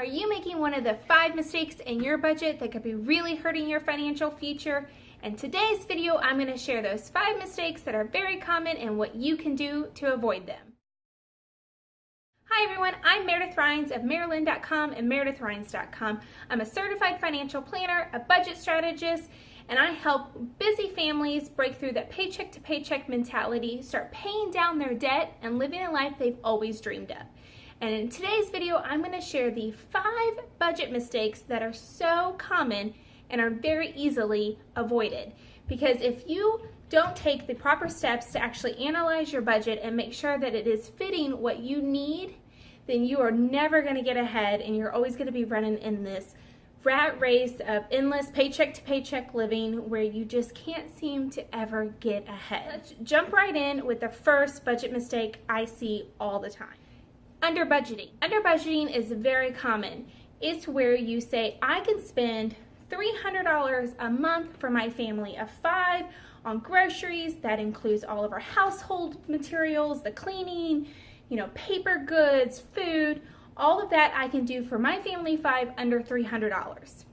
Are you making one of the five mistakes in your budget that could be really hurting your financial future? In today's video, I'm going to share those five mistakes that are very common and what you can do to avoid them. Hi everyone, I'm Meredith Rhines of Maryland.com and MeredithRhines.com. I'm a certified financial planner, a budget strategist, and I help busy families break through that paycheck to paycheck mentality, start paying down their debt, and living a life they've always dreamed of. And in today's video, I'm going to share the five budget mistakes that are so common and are very easily avoided. Because if you don't take the proper steps to actually analyze your budget and make sure that it is fitting what you need, then you are never going to get ahead and you're always going to be running in this rat race of endless paycheck to paycheck living where you just can't seem to ever get ahead. Let's jump right in with the first budget mistake I see all the time. Under budgeting. Under budgeting is very common. It's where you say, I can spend $300 a month for my family of five on groceries. That includes all of our household materials, the cleaning, you know, paper goods, food, all of that I can do for my family five under $300.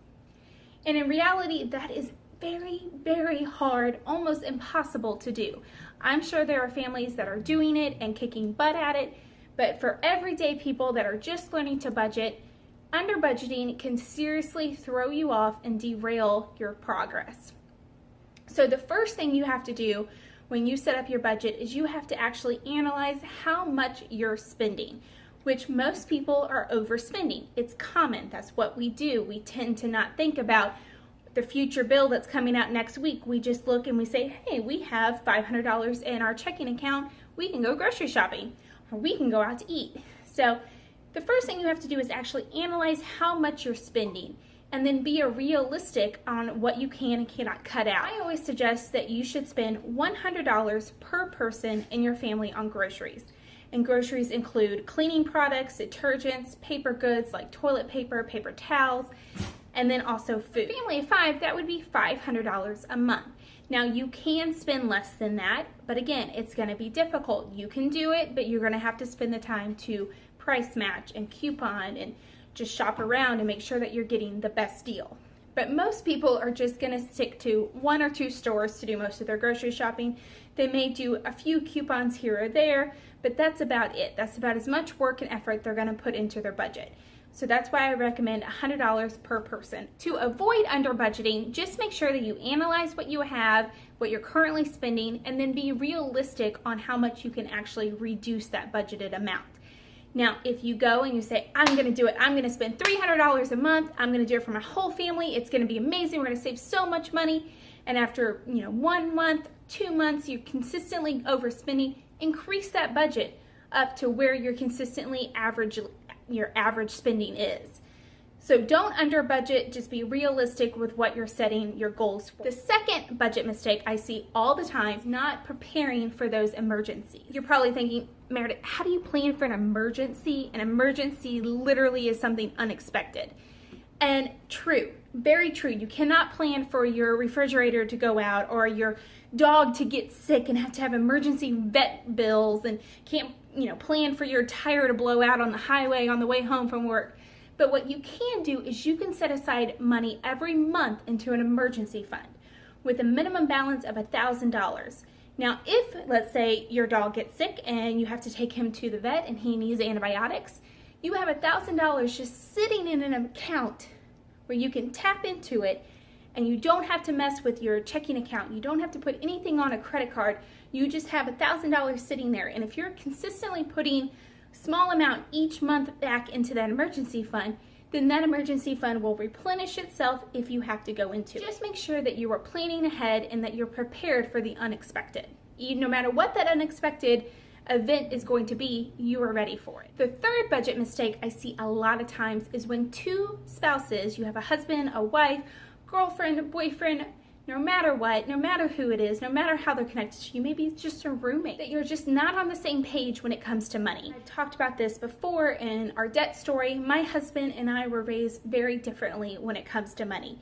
And in reality, that is very, very hard, almost impossible to do. I'm sure there are families that are doing it and kicking butt at it, but for everyday people that are just learning to budget, under budgeting can seriously throw you off and derail your progress. So the first thing you have to do when you set up your budget is you have to actually analyze how much you're spending, which most people are overspending. It's common, that's what we do. We tend to not think about the future bill that's coming out next week. We just look and we say, hey, we have $500 in our checking account. We can go grocery shopping we can go out to eat. So the first thing you have to do is actually analyze how much you're spending and then be a realistic on what you can and cannot cut out. I always suggest that you should spend $100 per person in your family on groceries. And groceries include cleaning products, detergents, paper goods like toilet paper, paper towels, and then also food. Family of five, that would be $500 a month. Now you can spend less than that, but again, it's gonna be difficult. You can do it, but you're gonna have to spend the time to price match and coupon and just shop around and make sure that you're getting the best deal. But most people are just gonna stick to one or two stores to do most of their grocery shopping. They may do a few coupons here or there, but that's about it. That's about as much work and effort they're gonna put into their budget. So that's why I recommend $100 per person. To avoid under budgeting, just make sure that you analyze what you have, what you're currently spending, and then be realistic on how much you can actually reduce that budgeted amount. Now, if you go and you say, I'm gonna do it, I'm gonna spend $300 a month, I'm gonna do it for my whole family, it's gonna be amazing, we're gonna save so much money, and after you know one month, two months, you're consistently overspending, increase that budget up to where you're consistently average your average spending is. So don't under budget, just be realistic with what you're setting your goals for. The second budget mistake I see all the time is not preparing for those emergencies. You're probably thinking, Meredith, how do you plan for an emergency? An emergency literally is something unexpected. And true, very true. You cannot plan for your refrigerator to go out or your dog to get sick and have to have emergency vet bills and can't, you know, plan for your tire to blow out on the highway on the way home from work. But what you can do is you can set aside money every month into an emergency fund with a minimum balance of $1,000. Now, if, let's say, your dog gets sick and you have to take him to the vet and he needs antibiotics, you have $1,000 just sitting in an account where you can tap into it and you don't have to mess with your checking account. You don't have to put anything on a credit card. You just have a $1,000 sitting there. And if you're consistently putting small amount each month back into that emergency fund, then that emergency fund will replenish itself if you have to go into it. Just make sure that you are planning ahead and that you're prepared for the unexpected. No matter what that unexpected event is going to be, you are ready for it. The third budget mistake I see a lot of times is when two spouses, you have a husband, a wife, girlfriend, boyfriend, no matter what, no matter who it is, no matter how they're connected to you, maybe it's just a roommate, that you're just not on the same page when it comes to money. I've talked about this before in our debt story. My husband and I were raised very differently when it comes to money.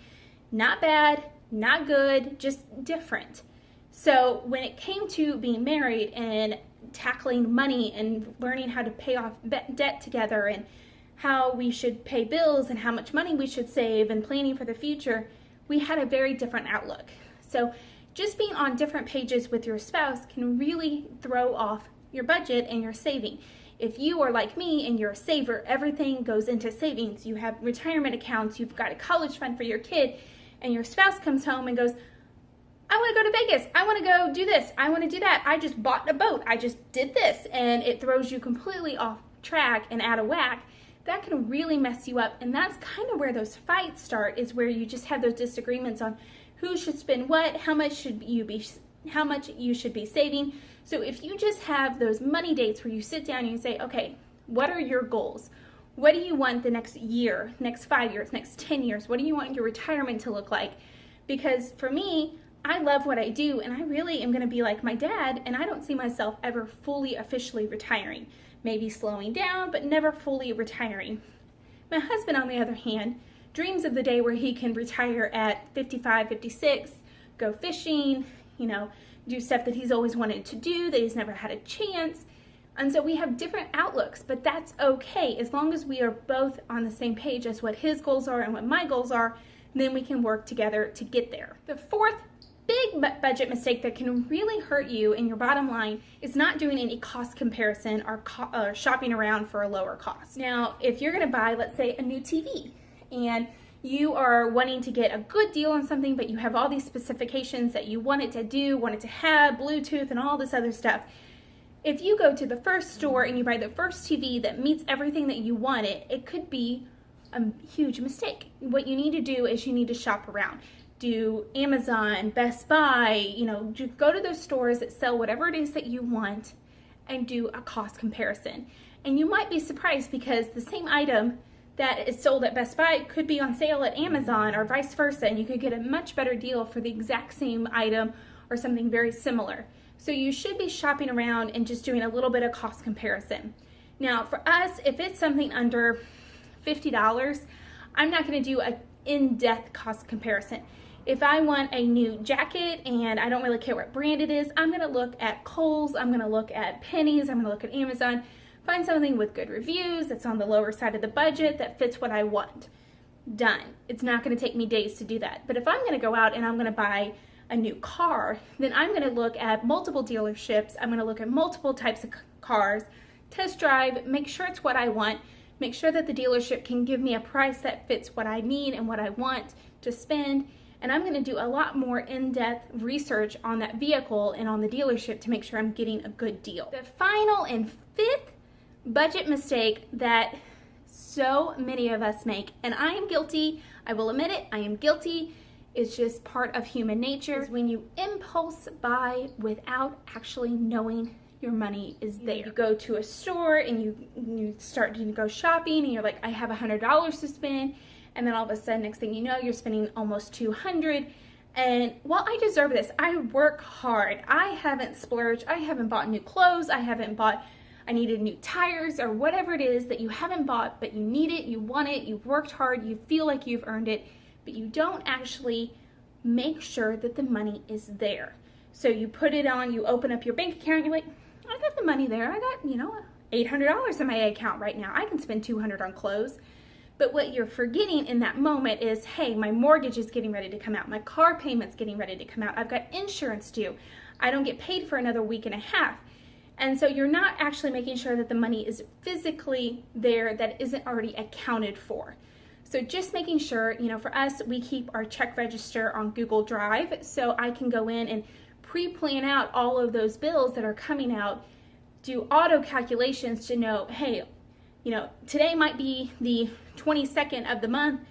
Not bad, not good, just different. So when it came to being married and tackling money and learning how to pay off debt together and how we should pay bills and how much money we should save and planning for the future, we had a very different outlook. So just being on different pages with your spouse can really throw off your budget and your saving. If you are like me and you're a saver, everything goes into savings. You have retirement accounts, you've got a college fund for your kid, and your spouse comes home and goes, I want to go to Vegas. I want to go do this. I want to do that. I just bought a boat. I just did this. And it throws you completely off track and out of whack. That can really mess you up. And that's kind of where those fights start is where you just have those disagreements on who should spend what, how much should you be how much you should be saving. So if you just have those money dates where you sit down and you say, okay, what are your goals? What do you want the next year, next five years, next 10 years? What do you want your retirement to look like? Because for me, I love what I do and I really am gonna be like my dad and I don't see myself ever fully officially retiring. Maybe slowing down, but never fully retiring. My husband, on the other hand, dreams of the day where he can retire at 55, 56, go fishing, you know, do stuff that he's always wanted to do, that he's never had a chance. And so we have different outlooks, but that's okay. As long as we are both on the same page as what his goals are and what my goals are, then we can work together to get there. The fourth big budget mistake that can really hurt you in your bottom line is not doing any cost comparison or, co or shopping around for a lower cost. Now, if you're gonna buy, let's say, a new TV, and you are wanting to get a good deal on something, but you have all these specifications that you want it to do, want it to have, Bluetooth, and all this other stuff. If you go to the first store and you buy the first TV that meets everything that you want it, it could be a huge mistake. What you need to do is you need to shop around. Do Amazon, Best Buy, you know, go to those stores that sell whatever it is that you want and do a cost comparison. And you might be surprised because the same item that is sold at Best Buy could be on sale at Amazon or vice versa, and you could get a much better deal for the exact same item or something very similar. So you should be shopping around and just doing a little bit of cost comparison. Now for us, if it's something under $50, I'm not gonna do a in-depth cost comparison. If I want a new jacket and I don't really care what brand it is, I'm gonna look at Kohl's, I'm gonna look at Penney's, I'm gonna look at Amazon, Find something with good reviews, that's on the lower side of the budget, that fits what I want. Done. It's not gonna take me days to do that. But if I'm gonna go out and I'm gonna buy a new car, then I'm gonna look at multiple dealerships, I'm gonna look at multiple types of cars, test drive, make sure it's what I want, make sure that the dealership can give me a price that fits what I need and what I want to spend, and I'm gonna do a lot more in-depth research on that vehicle and on the dealership to make sure I'm getting a good deal. The final and fifth budget mistake that so many of us make, and I am guilty, I will admit it, I am guilty. It's just part of human nature. Is when you impulse buy without actually knowing your money is there. You go to a store and you, you start to go shopping and you're like, I have a $100 to spend. And then all of a sudden, next thing you know, you're spending almost 200 and while I deserve this, I work hard. I haven't splurged. I haven't bought new clothes. I haven't bought I needed new tires or whatever it is that you haven't bought, but you need it, you want it, you've worked hard, you feel like you've earned it, but you don't actually make sure that the money is there. So you put it on, you open up your bank account, you're like, I got the money there. I got, you know, $800 in my account right now. I can spend 200 on clothes. But what you're forgetting in that moment is, hey, my mortgage is getting ready to come out. My car payment's getting ready to come out. I've got insurance due. I don't get paid for another week and a half. And so you're not actually making sure that the money is physically there that isn't already accounted for. So just making sure, you know, for us, we keep our check register on Google Drive so I can go in and pre-plan out all of those bills that are coming out, do auto calculations to know, hey, you know, today might be the 22nd of the month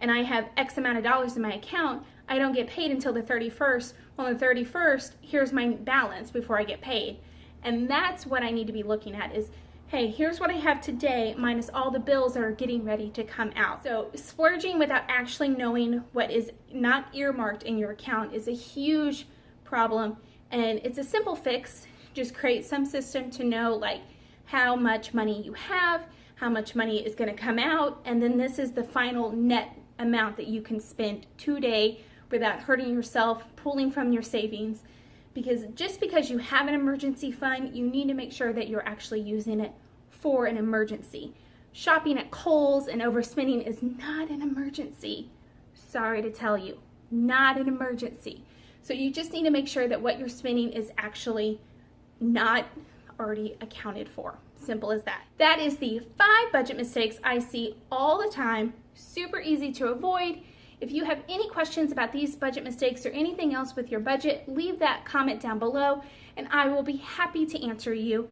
and I have X amount of dollars in my account. I don't get paid until the 31st. On the 31st, here's my balance before I get paid. And that's what I need to be looking at is, hey, here's what I have today minus all the bills that are getting ready to come out. So splurging without actually knowing what is not earmarked in your account is a huge problem. And it's a simple fix. Just create some system to know like how much money you have, how much money is gonna come out, and then this is the final net amount that you can spend today without hurting yourself, pulling from your savings, because just because you have an emergency fund, you need to make sure that you're actually using it for an emergency. shopping at Kohl's and overspending is not an emergency. Sorry to tell you, not an emergency. So you just need to make sure that what you're spending is actually not already accounted for. Simple as that. That is the five budget mistakes I see all the time, super easy to avoid. If you have any questions about these budget mistakes or anything else with your budget, leave that comment down below and I will be happy to answer you.